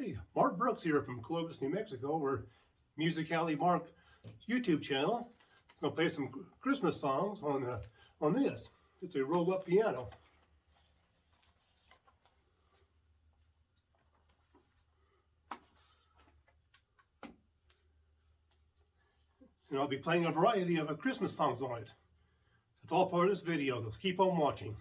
Hey, Mark Brooks here from Clovis, New Mexico. We're Music Alley Mark YouTube channel. I'm gonna play some Christmas songs on uh, on this. It's a roll-up piano. And I'll be playing a variety of uh, Christmas songs on it. It's all part of this video. Keep on watching.